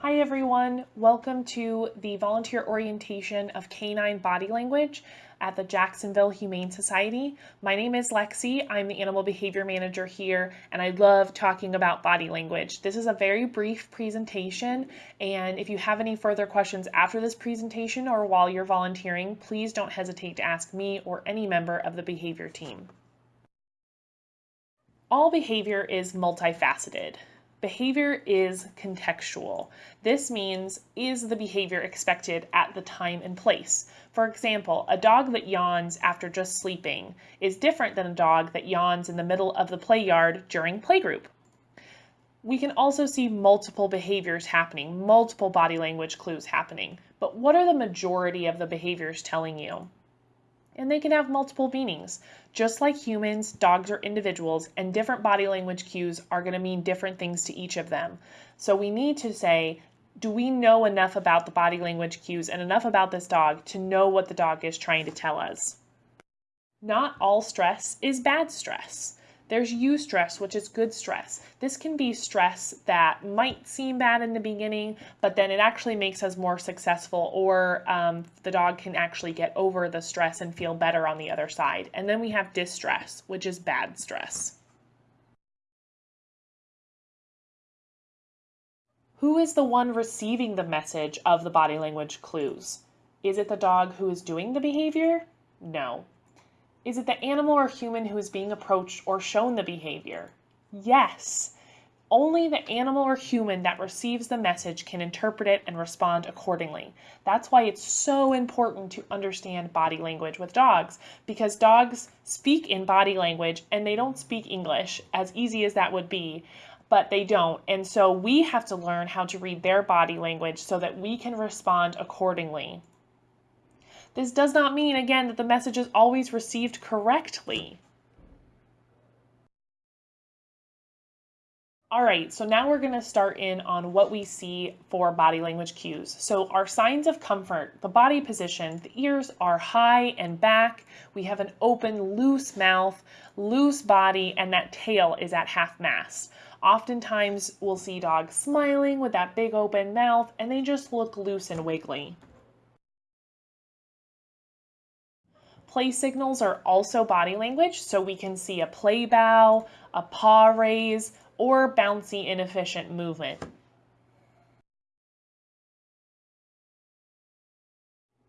Hi everyone, welcome to the volunteer orientation of canine body language at the Jacksonville Humane Society. My name is Lexi, I'm the animal behavior manager here and I love talking about body language. This is a very brief presentation and if you have any further questions after this presentation or while you're volunteering, please don't hesitate to ask me or any member of the behavior team. All behavior is multifaceted. Behavior is contextual. This means, is the behavior expected at the time and place? For example, a dog that yawns after just sleeping is different than a dog that yawns in the middle of the play yard during playgroup. We can also see multiple behaviors happening, multiple body language clues happening. But what are the majority of the behaviors telling you? And they can have multiple meanings. Just like humans, dogs are individuals, and different body language cues are going to mean different things to each of them. So we need to say, do we know enough about the body language cues and enough about this dog to know what the dog is trying to tell us? Not all stress is bad stress. There's eustress, which is good stress. This can be stress that might seem bad in the beginning, but then it actually makes us more successful, or um, the dog can actually get over the stress and feel better on the other side. And then we have distress, which is bad stress. Who is the one receiving the message of the body language clues? Is it the dog who is doing the behavior? No. Is it the animal or human who is being approached or shown the behavior? Yes. Only the animal or human that receives the message can interpret it and respond accordingly. That's why it's so important to understand body language with dogs because dogs speak in body language and they don't speak English, as easy as that would be, but they don't. And so we have to learn how to read their body language so that we can respond accordingly. This does not mean, again, that the message is always received correctly. All right, so now we're gonna start in on what we see for body language cues. So our signs of comfort, the body position, the ears are high and back. We have an open, loose mouth, loose body, and that tail is at half mast. Oftentimes we'll see dogs smiling with that big open mouth and they just look loose and wiggly. Play signals are also body language, so we can see a play bow, a paw raise, or bouncy inefficient movement.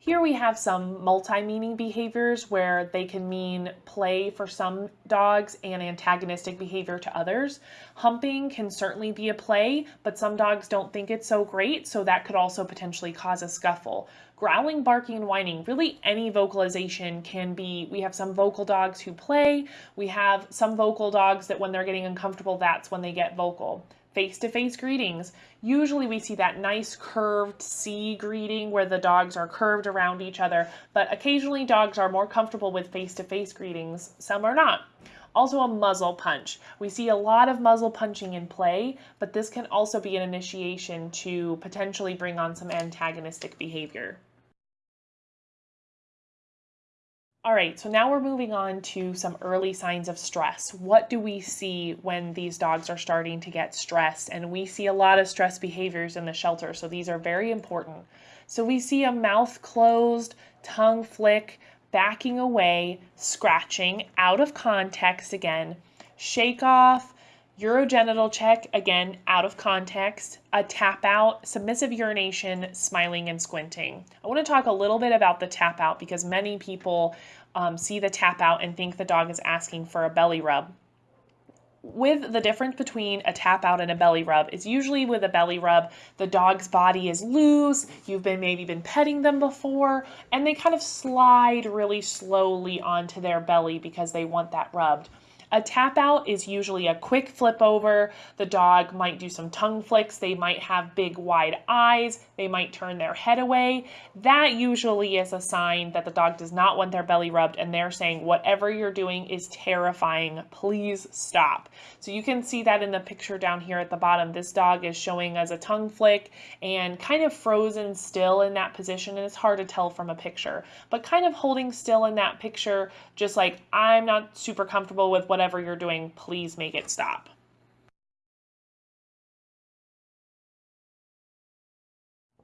Here we have some multi-meaning behaviors where they can mean play for some dogs and antagonistic behavior to others. Humping can certainly be a play, but some dogs don't think it's so great, so that could also potentially cause a scuffle. Growling, barking, and whining, really any vocalization can be, we have some vocal dogs who play, we have some vocal dogs that when they're getting uncomfortable, that's when they get vocal face-to-face -face greetings. Usually we see that nice curved C greeting where the dogs are curved around each other, but occasionally dogs are more comfortable with face-to-face -face greetings, some are not. Also a muzzle punch. We see a lot of muzzle punching in play, but this can also be an initiation to potentially bring on some antagonistic behavior. All right, so now we're moving on to some early signs of stress. What do we see when these dogs are starting to get stressed? And we see a lot of stress behaviors in the shelter, so these are very important. So we see a mouth closed, tongue flick, backing away, scratching, out of context again, shake off, urogenital check, again, out of context, a tap out, submissive urination, smiling and squinting. I want to talk a little bit about the tap out because many people um, see the tap out and think the dog is asking for a belly rub. With the difference between a tap out and a belly rub is usually with a belly rub, the dog's body is loose, you've been maybe been petting them before, and they kind of slide really slowly onto their belly because they want that rubbed. A tap out is usually a quick flip over. The dog might do some tongue flicks. They might have big wide eyes. They might turn their head away. That usually is a sign that the dog does not want their belly rubbed and they're saying, whatever you're doing is terrifying. Please stop. So you can see that in the picture down here at the bottom. This dog is showing us a tongue flick and kind of frozen still in that position. And it's hard to tell from a picture, but kind of holding still in that picture, just like I'm not super comfortable with what whatever you're doing, please make it stop.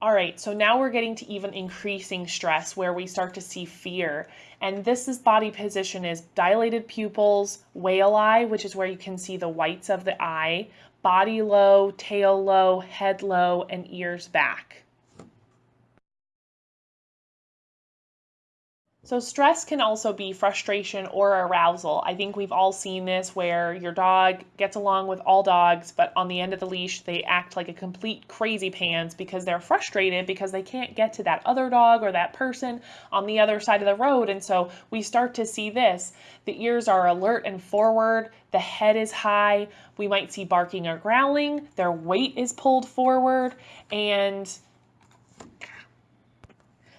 All right, so now we're getting to even increasing stress where we start to see fear. And this is body position is dilated pupils, whale eye, which is where you can see the whites of the eye, body low, tail low, head low, and ears back. So stress can also be frustration or arousal. I think we've all seen this where your dog gets along with all dogs, but on the end of the leash, they act like a complete crazy pants because they're frustrated because they can't get to that other dog or that person on the other side of the road. And so we start to see this. The ears are alert and forward. The head is high. We might see barking or growling. Their weight is pulled forward and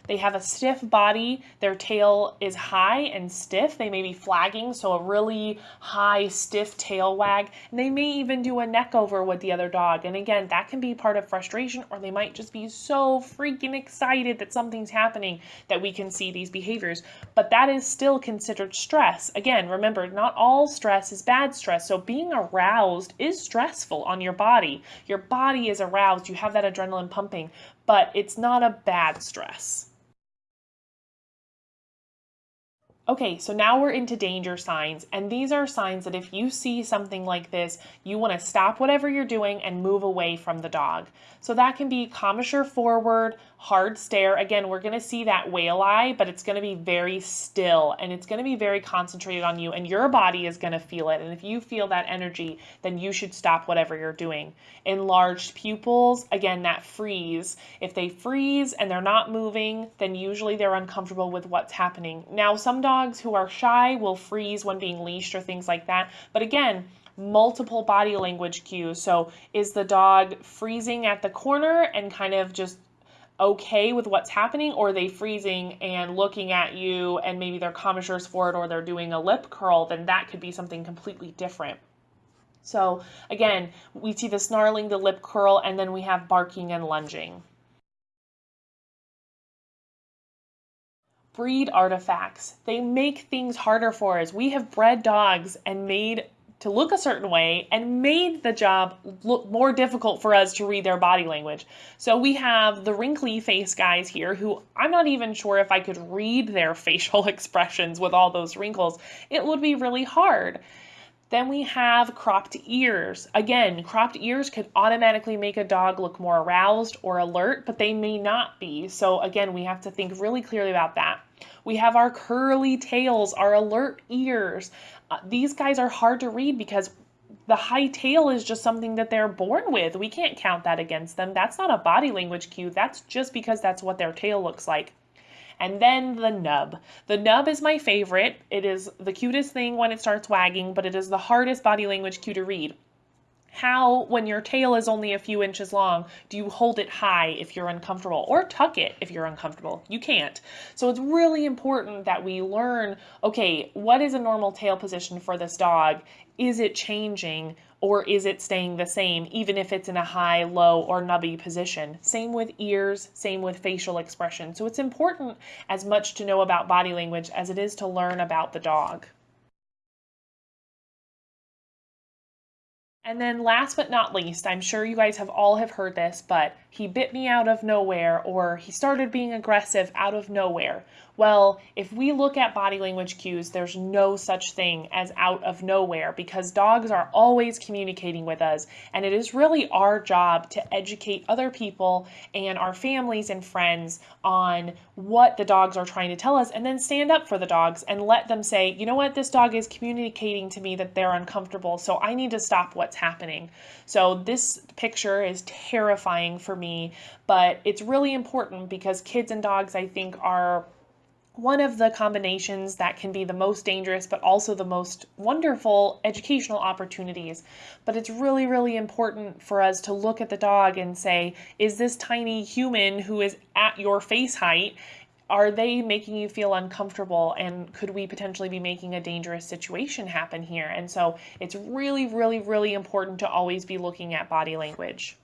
they have a stiff body. Their tail is high and stiff. They may be flagging, so a really high, stiff tail wag. And they may even do a neck over with the other dog. And again, that can be part of frustration, or they might just be so freaking excited that something's happening that we can see these behaviors. But that is still considered stress. Again, remember, not all stress is bad stress. So being aroused is stressful on your body. Your body is aroused. You have that adrenaline pumping, but it's not a bad stress. Okay, so now we're into danger signs, and these are signs that if you see something like this, you want to stop whatever you're doing and move away from the dog. So that can be commissure forward, hard stare. Again, we're going to see that whale eye, but it's going to be very still and it's going to be very concentrated on you, and your body is going to feel it. And if you feel that energy, then you should stop whatever you're doing. Enlarged pupils, again, that freeze. If they freeze and they're not moving, then usually they're uncomfortable with what's happening. Now, some dogs dogs who are shy will freeze when being leashed or things like that. But again, multiple body language cues. So is the dog freezing at the corner and kind of just okay with what's happening or are they freezing and looking at you and maybe their commissures forward or they're doing a lip curl then that could be something completely different so again we see the snarling the lip curl and then we have barking and lunging breed artifacts. They make things harder for us. We have bred dogs and made to look a certain way and made the job look more difficult for us to read their body language. So we have the wrinkly face guys here who I'm not even sure if I could read their facial expressions with all those wrinkles. It would be really hard. Then we have cropped ears. Again, cropped ears could automatically make a dog look more aroused or alert, but they may not be. So again, we have to think really clearly about that. We have our curly tails, our alert ears. Uh, these guys are hard to read because the high tail is just something that they're born with. We can't count that against them. That's not a body language cue. That's just because that's what their tail looks like. And then the nub. The nub is my favorite. It is the cutest thing when it starts wagging, but it is the hardest body language cue to read. How, when your tail is only a few inches long, do you hold it high if you're uncomfortable or tuck it if you're uncomfortable? You can't. So it's really important that we learn, okay, what is a normal tail position for this dog? Is it changing? or is it staying the same even if it's in a high, low, or nubby position? Same with ears, same with facial expression. So it's important as much to know about body language as it is to learn about the dog. And then last but not least, I'm sure you guys have all have heard this, but he bit me out of nowhere or he started being aggressive out of nowhere. Well, if we look at body language cues, there's no such thing as out of nowhere because dogs are always communicating with us. And it is really our job to educate other people and our families and friends on what the dogs are trying to tell us and then stand up for the dogs and let them say, you know what, this dog is communicating to me that they're uncomfortable, so I need to stop what's happening. So this picture is terrifying for me, but it's really important because kids and dogs, I think, are one of the combinations that can be the most dangerous but also the most wonderful educational opportunities. But it's really, really important for us to look at the dog and say, is this tiny human who is at your face height, are they making you feel uncomfortable and could we potentially be making a dangerous situation happen here? And so it's really, really, really important to always be looking at body language.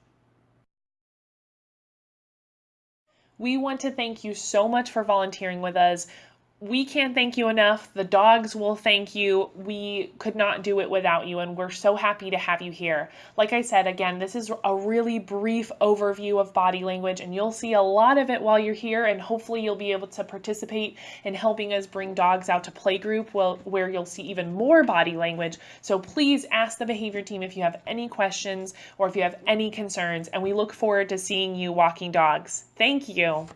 We want to thank you so much for volunteering with us. We can't thank you enough. The dogs will thank you. We could not do it without you, and we're so happy to have you here. Like I said, again, this is a really brief overview of body language, and you'll see a lot of it while you're here, and hopefully you'll be able to participate in helping us bring dogs out to playgroup where you'll see even more body language. So please ask the behavior team if you have any questions or if you have any concerns, and we look forward to seeing you walking dogs. Thank you.